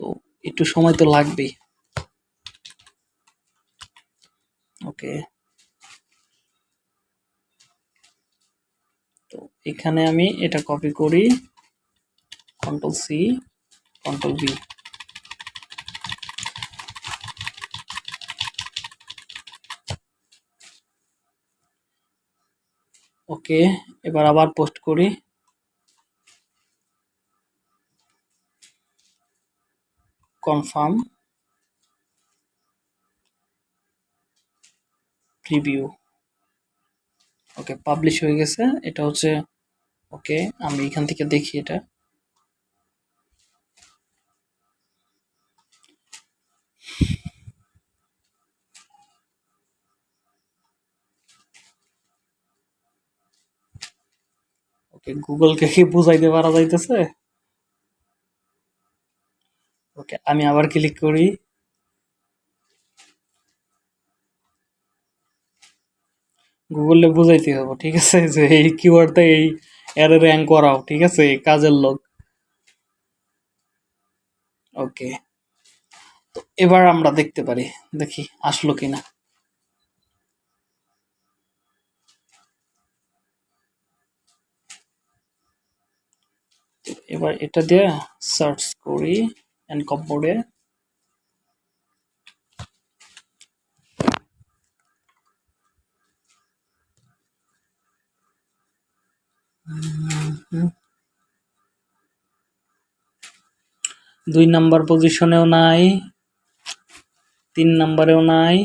তো একটু সময় তো লাগবেই। ওকে তো এখানে আমি এটা কপি করি। Control C control V okay এবার আবার পোস্ট করি। কনফার্ম প্রিভিউ ওকে পাবলিশ হয়ে গেছে। এটা হচ্ছে, ওকে আমি এখান থেকে দেখি এটা। ওকে গুগলকে কি বুঝাইতে পারা যাইতেছে? ওকে, আমি আবার ক্লিক করি। গুগলে বুঝাইতে হবে, ঠিক আছে? যে এই কিওয়ার্ডটা এই এর র্যাঙ্ক করাও, ঠিক আছে? কাজের লোক ওকে, তো এবার আমরা দেখতে পারি, দেখি আসলো কিনা। এবার এটা দিয়ে সার্চ করি। এন্ড কপবোর্ডে দুই নাম্বার পজিশনেও নাই তিন নাম্বারেও নাই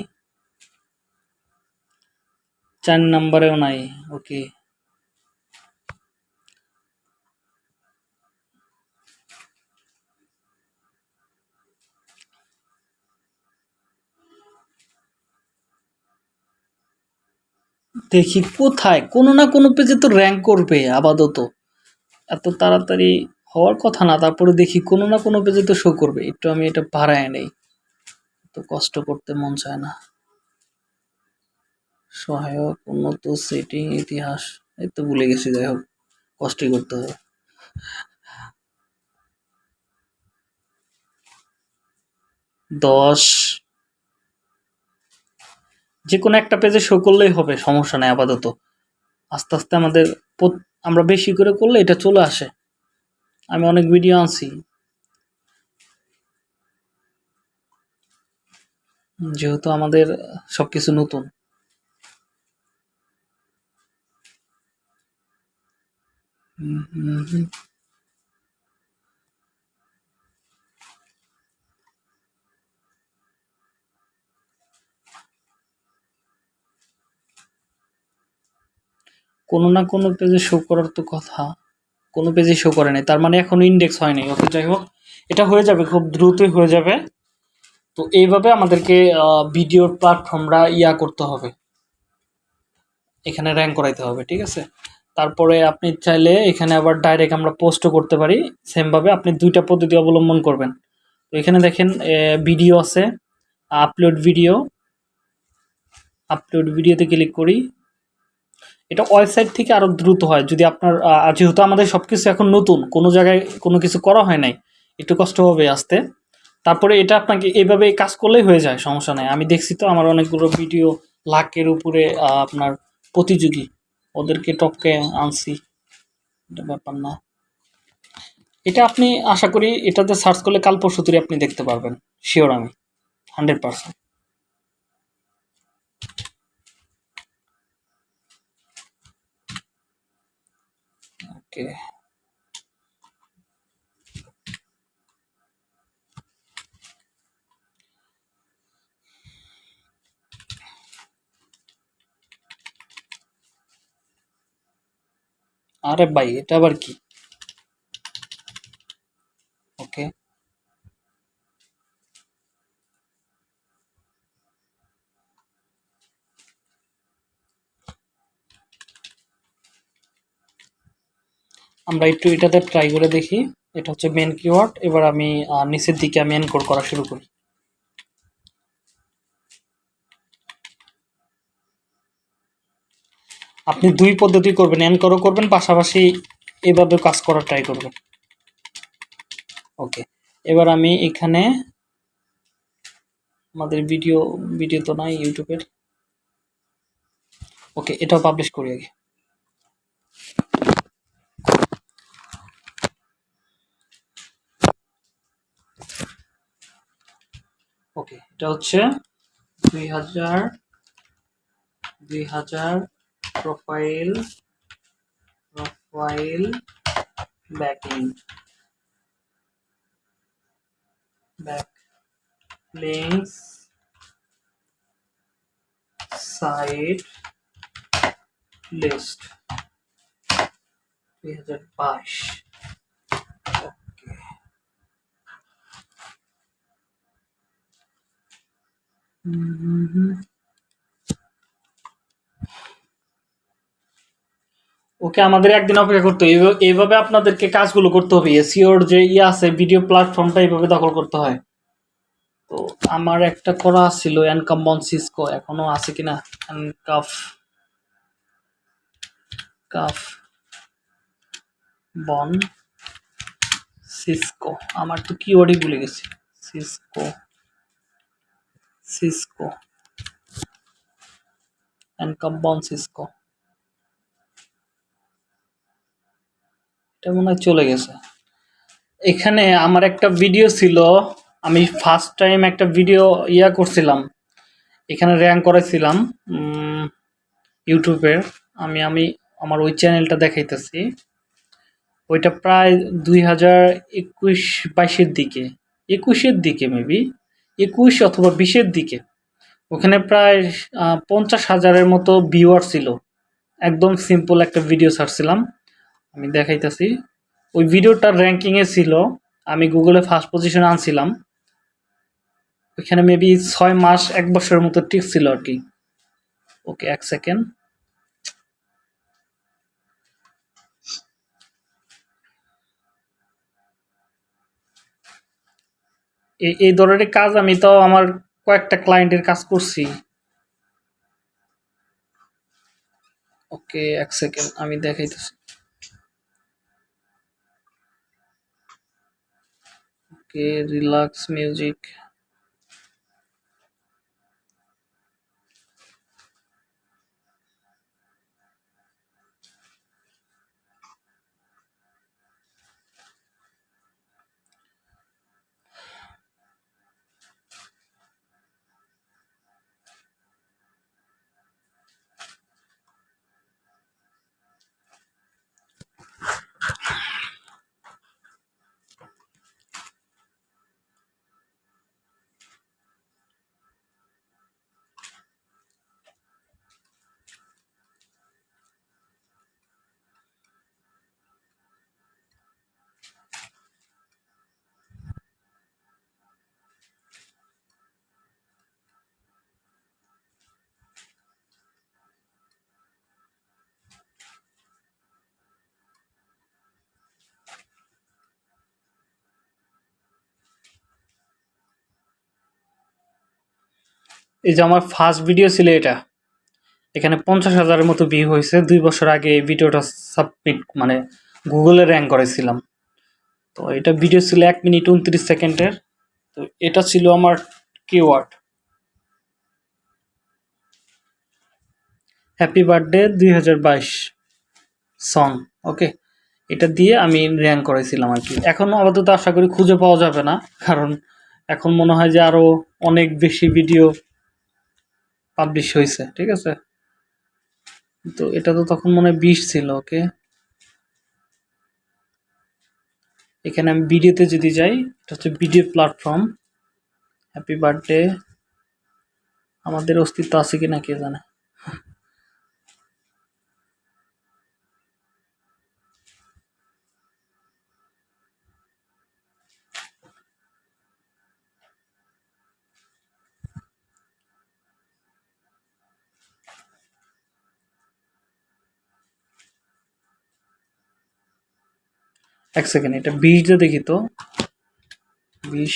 চার নাম্বারেও নাই ওকে দেখি কোথায়? কোনো না কোনো পেজে তো র্যাঙ্ক করবে আপাতত। এত তাড়াতাড়ি হওয়ার কথা না, তারপরে দেখি কোনো না কোনো পেজে তো শো করবে। একটু আমি এটা বাড়ায় নেই। তো কষ্ট করতে মন চায় না। সহায়ক, উন্নত সেটিং ইতিহাস, এই তো ভুলে গেছি, যাই হোক, কষ্টই করতে হবে। দশ যে কোনো একটা পেজে শো করলেই হবে সমস্যা নেই আপাতত। আস্তে আস্তে আমাদের আমরা বেশি করে করলে এটা চলে আসে। আমি অনেক ভিডিও আনছি। যেহেতু আমাদের সব কিছু নতুন হুম, হুম, কোনো না কোনো পেজে শো করার তো কথা। কোনো পেজে শো করে নাই। তার মানে এখনও ইন্ডেক্স হয় নাই ওকে যাই হোক, এটা হয়ে যাবে, খুব দ্রুতই হয়ে যাবে। তো এইভাবে আমাদেরকে ভিডিওর প্ল্যাটফর্মরা ইয়া করতে হবে। এখানে র্যাঙ্ক করাইতে হবে, ঠিক আছে? তারপরে আপনি চাইলে এখানে আবার ডাইরেক্ট আমরা পোস্টও করতে পারি। সেমভাবে আপনি দুইটা পদ্ধতি অবলম্বন করবেন। তো এখানে দেখেন ভিডিও আছে। আপলোড ভিডিও আপলোড ভিডিওতে ক্লিক করি। এটা ওয়েবসাইট থেকে আরও দ্রুত হয়। যদি আপনার যেহেতু আমাদের সব কিছু এখন নতুন, কোনো জায়গায় কোনো কিছু করা হয় নাই, একটু কষ্ট হবে আসতে। তারপরে এটা আপনাকে এইভাবে কাজ করলেই হয়ে যায়, সমস্যা নাই। আমি দেখছি তো আমার অনেকগুলো ভিডিও লাখের উপরে আপনার প্রতিযোগী, ওদেরকে টপকে আনছি। এটা ব্যাপার না। এটা আপনি আশা করি এটাতে সার্চ করলে কাল পরশু আপনি দেখতে পারবেন। শিওর আমি। Hundred percent okay. अरे भाई ये तो अब की। আমরা একটু এটাতে ট্রাই করে দেখি। এটা হচ্ছে মেন কিওয়ার্ড এবার আমি নিচের দিকে আমি এনকোড করা শুরু করি। আপনি দুই পদ্ধতি করবেন। এনকোডও করবেন, পাশাপাশি এভাবে কাজ করার ট্রাই করবেন। ওকে এবার আমি এখানে আমাদের ভিডিও ভিডিও তো নাই ইউটিউবের ওকে এটাও পাবলিশ করি আগে। এটা হচ্ছে দুই হাজার দুই হাজার profile profile backend back links site list 2022 okay okay আমাদের একদিন অপেক্ষা করতে হবে। এইভাবে- আপনাদেরকে কাজগুলো করতে হবে। এসিওর যে ইয়ে আছে ভিডিও প্ল্যাটফর্মটা এইভাবে দখল করতে হয়। তো আমার একটা করা ছিল এনকাম বন সিসকো এখনও আছে কিনা? এনকাফ কাফ বন সিসকো আমার তো কিওয়ার্ডই ভুলে গেছি। সিসকো সিসকো এনকাম বন সিসকো এটা মনে হয় চলে গেছে। এখানে আমার একটা ভিডিও ছিল, আমি ফার্স্ট টাইম একটা ভিডিও ইয়া করছিলাম। এখানে র্যাঙ্ক করেছিলাম ইউটিউবের আমি আমি আমার ওই চ্যানেলটা দেখাইতেছি। ওইটা প্রায় দুই হাজার একুশ বাইশের দিকে। একুশের দিকে মেবি একুশ অথবা বিশের দিকে। ওখানে প্রায় পঞ্চাশ হাজারের মতো ভিউয়ার ছিল। একদম সিম্পল একটা ভিডিও ছাড়ছিলাম। আমি দেখাইতেছি। ওই ভিডিওটার র্যাঙ্কিংয়ে ছিল, আমি গুগলে ফার্স্ট পজিশনে আনছিলাম। ওইখানে মেবি ছয় মাস, এক বছরের মতো টিক ছিল আর কি। ওকে, এক সেকেন্ড এই ধরনের কাজ আমি তো আমার কয়েকটা ক্লায়েন্টের কাজ করছি। ওকে, এক সেকেন্ড আমি দেখাইতেছি। Okay, relax music. এই যে আমার ফার্স্ট ভিডিও ছিল এটা, এখানে পঞ্চাশ হাজারের মতো ভিউ হয়েছে। দুই বছর আগে এই ভিডিওটা সাবমিট মানে গুগলে র্যাঙ্ক করেছিলাম। তো এটা ভিডিও ছিল এক মিনিট উনত্রিশ সেকেন্ডের তো এটা ছিল আমার কিওয়ার্ড হ্যাপি বার্থডে দুই হাজার বাইশ সং ওকে এটা দিয়ে আমি র্যাঙ্ক করেছিলাম আর কি। এখন আপাতত আশা করি খুঁজে পাওয়া যাবে না, কারণ এখন মনে হয় যে আরও অনেক বেশি ভিডিও পাবলিশ হয়েছে ঠিক আছে? তো এটা তো তখন মনে হয় বিশ ছিল, ওকে? এখানে আমি ভিডিওতে যদি যাই, এটা হচ্ছে ভিডিও প্ল্যাটফর্ম হ্যাপি বার্থডে আমাদের অস্তিত্ব আছে কি না কে জানে? এক সেকেন্ড এটা বিশ দিয়ে দেখি তো। বিশ।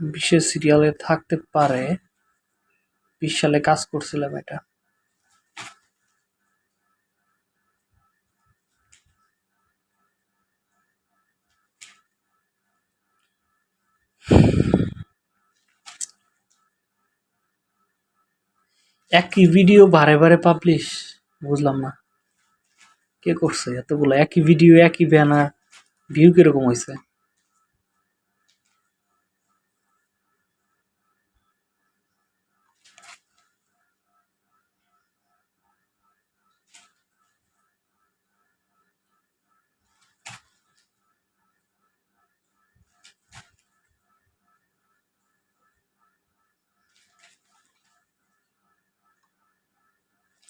বিশের সিরিয়ালে থাকতে পারে। বিশ সালে কাজ করছিলাম এটা। একই ভিডিও বারে বারে পাবলিশ বুঝলাম না। কে করছে? এতগুলো একই ভিডিও একই ব্যানার ভিউ কীরকম হয়েছে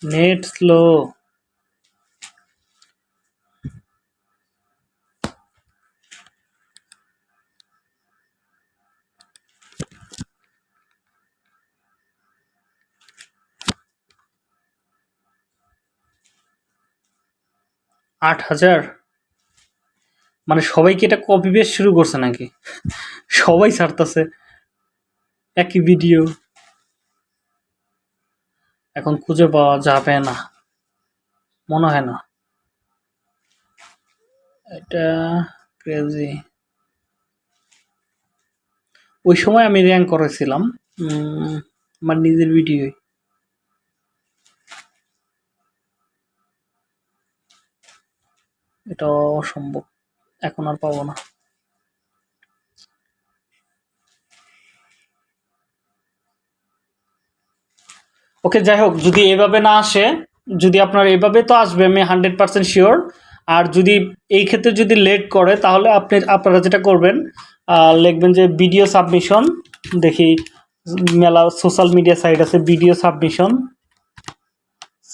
নেট স্লো। আট হাজার? মানে সবাই কি এটা কপি পেস্ট শুরু করছে নাকি? সবাই ছাড়তেছে। একই ভিডিও এখন খুঁজে পাওয়া যাবে না। মনে হয় না। এটা ক্রেজি ওই সময় আমি র্যাঙ্ক করেছিলাম। আমার নিজের ভিডিও এটা অসম্ভব। এখন আর পাবো না। ওকে, যাই হোক, যদি এভাবে না আসে, যদি আপনার এভাবে তো আসবে, আমি হান্ড্রেড পার্সেন্ট শিওর। আর যদি এই ক্ষেত্রে যদি লেট করে, তাহলে আপনি, আপনারা যেটা করবেন লিখবেন যে ভিডিও সাবমিশন দেখি, মেলা সোশ্যাল মিডিয়া সাইট আছে video submission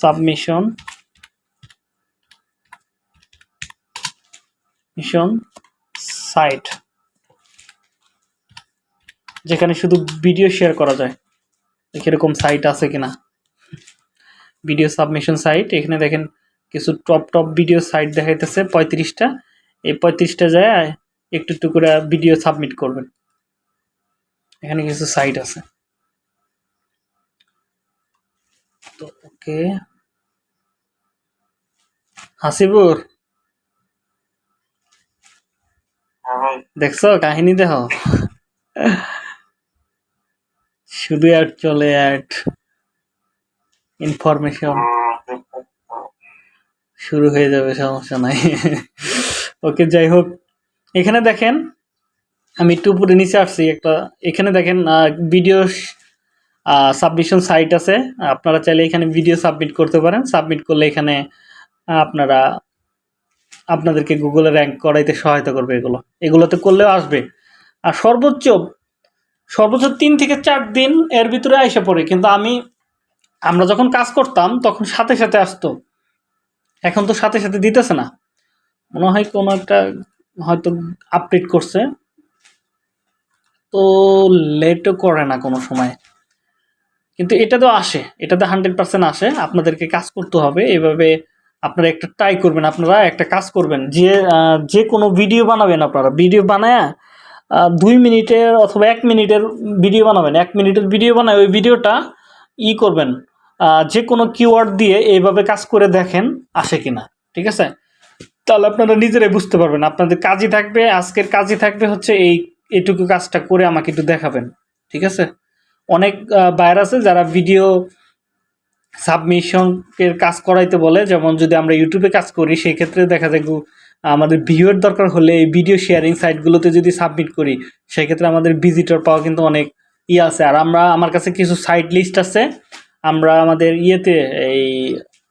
submission mission site যেখানে শুধু ভিডিও শেয়ার করা যায় এরকম সাইট আছে কিনা। ভিডিও সাবমিশন সাইট এখানে দেখেন কিছু টপ টপ ভিডিও সাইট দেখাইতেছে পঁয়ত্রিশটা। এই পঁয়ত্রিশটা যায় একটু একটু করে ভিডিও সাবমিট করবেন। এখানে কিছু সাইট আছে। তো ওকে। হাসিবুর দেখছ কাহিনী দেখো? শুধু অ্যাড চলে অ্যাড। ইনফরমেশন শুরু হয়ে যাবে, সমস্যা নাই। ওকে, যাই হোক। এখানে দেখেন, আমি একটু উপরে নিচে আসছি, একটা, এখানে দেখেন ভিডিও সাবমিশন সাইট আছে। আপনারা চাইলে এখানে ভিডিও সাবমিট করতে পারেন। সাবমিট করলে এখানে আপনারা আপনাদেরকে গুগলে র্যাঙ্ক করাইতে সহায়তা করবে এগুলো। এগুলোতে করলেও আসবে। আর সর্বোচ্চ সর্বোচ্চ তিন থেকে চার দিন এর ভিতরে আইসা পড়ে। কিন্তু আমি, আমরা যখন কাজ করতাম, তখন সাথে সাথে আসতো। এখন তো সাথে সাথে দিতেছে না। মনে হয় কোনো একটা হয়তো আপডেট করছে। তো লেটও করে না কোনো সময়। কিন্তু এটা তো আসে। এটাতে হান্ড্রেড পার্সেন্ট আসে। আপনাদেরকে কাজ করতে হবে। এভাবে আপনারা একটা ট্রাই করবেন, আপনারা একটা কাজ করবেন, যে যে কোনো ভিডিও বানাবেন আপনারা। ভিডিও বানায় দুই মিনিটের অথবা এক মিনিটের ভিডিও বানাবেন। এক মিনিটের ভিডিও বানায়, ওই ভিডিওটা ই করবেন। যে কোনো কিওয়ার্ড দিয়ে এইভাবে কাজ করে দেখেন, আসে কিনা। ঠিক আছে? তাহলে আপনারা নিজেরাই বুঝতে পারবেন। আপনাদের কাজই থাকবে, আজকের কাজই থাকবে হচ্ছে এই, এইটুকু কাজটা করে আমাকে একটু দেখাবেন। ঠিক আছে? অনেক বাইর আছে যারা ভিডিও সাবমিশনের কাজ করাইতে বলে, যেমন যদি আমরা ইউটিউবে কাজ করি, সেই ক্ষেত্রে দেখা যায় আমাদের ভিউয়ের দরকার হলে এই ভিডিও শেয়ারিং সাইটগুলোতে যদি সাবমিট করি, সেই ক্ষেত্রে আমাদের ভিজিটর পাওয়া কিন্তু অনেক ইয়ে আছে। আর আমরা আমার কাছে কিছু সাইট লিস্ট আছে, আমরা আমাদের ইয়েতে এই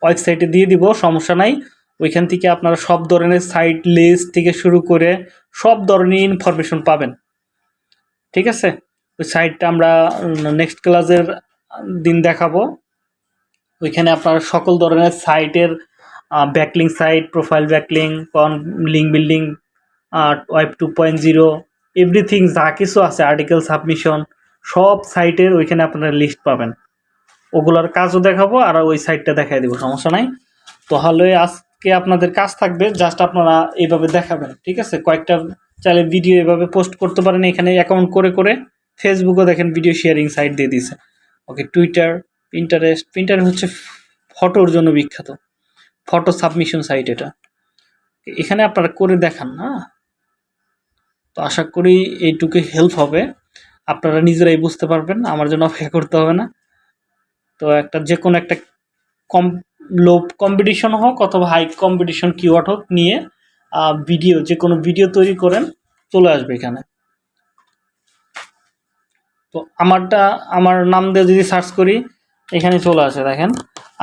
ওয়েবসাইটে দিয়ে দিব, সমস্যা নাই। ওইখান থেকে আপনারা সব ধরনের সাইট লিস্ট থেকে শুরু করে সব ধরনের ইনফরমেশন পাবেন। ঠিক আছে? ওই সাইটটা আমরা নেক্সট ক্লাসের দিন দেখাবো। ওইখানে আপনার সকল ধরনের সাইটের ব্যাকলিং সাইট প্রোফাইল ব্যাকলিং কন link building web two point zero everything যা কিছু আছে আর্টিকেল সাবমিশন সব সাইটের ওইখানে আপনারা লিস্ট পাবেন। ওগুলোর কাজও দেখাবো, আর ওই সাইটটা দেখাই দেবো, সমস্যা নাই। তাহলে আজ আজকে আপনাদের কাজ থাকবে জাস্ট আপনারা এইভাবে দেখাবেন, ঠিক আছে? কয়েকটা চাইলে ভিডিও এভাবে পোস্ট করতে পারেন, এখানে অ্যাকাউন্ট করে করে ফেসবুকও দেখেন ভিডিও শেয়ারিং সাইট দিয়ে দিছে ওকে টুইটার পিন্টারেস্ট পিন্টারেস্ট হচ্ছে ফটোর জন্য বিখ্যাত। ফটো সাবমিশন সাইট এটা। এখানে আপনারা করে দেখান, না? তো আশা করি এইটুকু হেল্প হবে। আপনারা নিজেরাই বুঝতে পারবেন, আমার জন্য অপেক্ষা করতে হবে না। তো একটা যে কোনো একটা কম লো কম্পিটিশন হোক অথবা হাই কম্পিটিশন কিওয়ার্ড হোক নিয়ে ভিডিও যে কোনো ভিডিও তৈরি করেন, চলে আসবে এখানে। তো আমারটা, আমার নাম দিয়ে যদি সার্চ করি এখানে চলে আসে, দেখেন।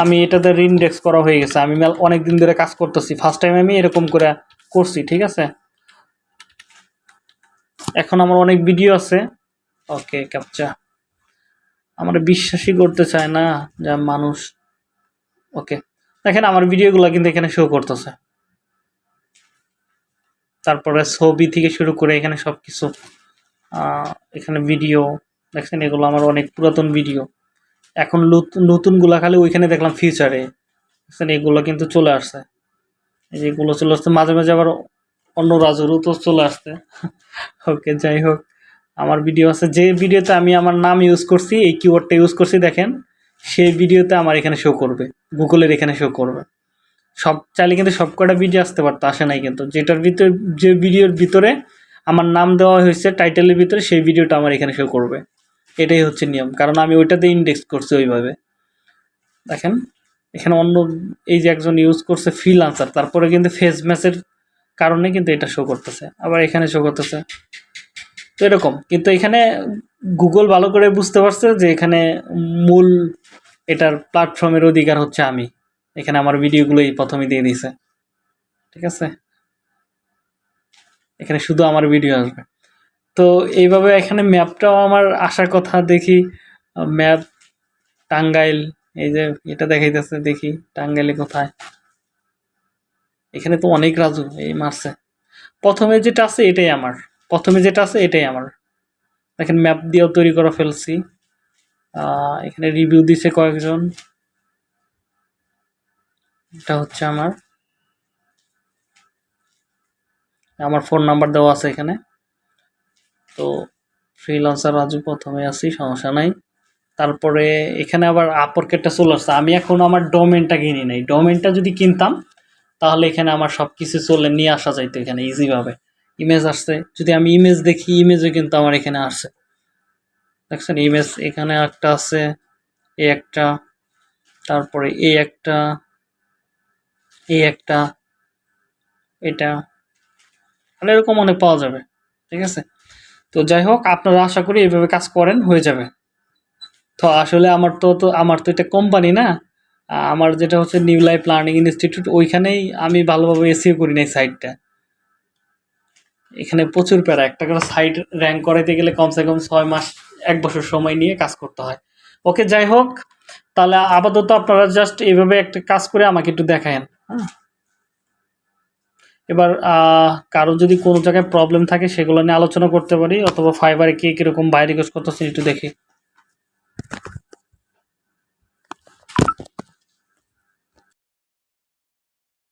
আমি এটাতে ইন্ডেক্স করা হয়ে গেছে। আমি অনেক দিন ধরে কাজ করতেছি। ফার্স্ট টাইম আমি এরকম করে করছি, ঠিক আছে? এখন আমার অনেক ভিডিও আছে। ওকে ক্যাপচা আমার বিশ্বাসই করতে চায় না যা মানুষ ওকে দেখেন, আমার ভিডিওগুলো কিন্তু এখানে শো করতেছে। তারপরে ছবি থেকে শুরু করে এখানে সব কিছু এখানে ভিডিও দেখছেন এগুলো আমার অনেক পুরাতন ভিডিও এখন নতুন নতুনগুলা খালি ওইখানে দেখলাম ফিউচারে দেখছেন এগুলো কিন্তু চলে আসছে। এই যেগুলো চলে আসছে, মাঝে মাঝে আবার অন্য রাজুরও তো চলে আসছে। ওকে, যাই হোক। আমার ভিডিও আছে। যে ভিডিওতে আমি আমার নাম ইউজ করছি, এই কিওয়ার্ডটা ইউজ করছি, দেখেন সেই ভিডিওতে আমার এখানে শো করবে। গুগলের এখানে শো করবে। সব, চাইলে কিন্তু সব কটা ভিডিও আসতে পারতো, আসে নাই কিন্তু। যেটার ভিতরে, যে ভিডিওর ভিতরে আমার নাম দেওয়া হয়েছে টাইটেলের ভিতরে, সেই ভিডিওটা আমার এখানে শো করবে। এটাই হচ্ছে নিয়ম। কারণ আমি ওইটাতে ইন্ডেক্স করছি ওইভাবে। দেখেন, এখানে অন্য এই যে একজন ইউজ করছে ফ্রিল আনসার তারপরে কিন্তু ফেস ম্যাচের কারণে কিন্তু এটা শো করতেছে। আবার এখানে শো করতেছে। তো এরকম। কিন্তু এখানে গুগল ভালো করে বুঝতে পারছে যে এখানে মূল এটার প্ল্যাটফর্মের অধিকার হচ্ছে আমি। এখানে আমার ভিডিওগুলোই প্রথমে দিয়ে দিছে ঠিক আছে? এখানে শুধু আমার ভিডিও আসবে। তো এইভাবে এখানে ম্যাপটাও আমার আসার কথা, দেখি। ম্যাপ, টাঙ্গাইল, এই যে এটা দেখাইতেছে, দেখি টাঙ্গাইলে কোথায়। এখানে তো অনেক রাজু এই মারছে। প্রথমে যেটা আছে এটাই আমার। প্রথমে যেটা আছে এটাই আমার। দেখেন, ম্যাপ দিয়েও তৈরি করে ফেলছি। এখানে রিভিউ দিছে কয়েকজন। এটা হচ্ছে আমার। আমার ফোন নাম্বার দেওয়া আছে এখানে। তো ফ্রিলান্সার রাজু প্রথমে আছি, সমস্যা নাই। তারপরে এখানে আবার আপরকেটটা চলে আসছে। আমি এখন আমার ডোমেনটা কিনি নাই। ডোমেনটা যদি কিনতাম, তাহলে এখানে আমার সব কিছু চলে নিয়ে আসা যাইতো এখানে ইজিভাবে ইমেজ আসছে। যদি আমি ইমেজ দেখি ইমেজও কিন্তু আমার এখানে আসছে দেখছেন ইমেজ এখানে একটা আছে, এ একটা, তারপরে এই একটা এই একটা, এটা। মানে এরকম অনেক পাওয়া যাবে। ঠিক আছে? তো যাই হোক, আপনারা আশা করি এইভাবে কাজ করেন, হয়ে যাবে। তো আসলে আমার তো তো আমার তো এটা কোম্পানি না। আমার যেটা হচ্ছে নিউ লাইফ লার্নিং ইনস্টিটিউট ওইখানেই আমি ভালোভাবে এসিও করি নাই সাইটটা এখানে প্রচুর প্যারা, একটা করে সাইট র্যাঙ্ক করাইতে গেলে কমসে কম ছয় মাস, এক বছর সময় নিয়ে কাজ করতে হয়। ওকে যাই হোক, তাহলে আপাতত আপনারা জাস্ট এইভাবে একটা কাজ করে আমাকে একটু দেখায়েন হ্যাঁ? এবার কারও যদি কোনো জায়গায় প্রবলেম থাকে, সেগুলো নিয়ে আলোচনা করতে পারি, অথবা ফাইবারে কে কীরকম বাইরে রিকোয়েস্ট করতেছেন একটু দেখি।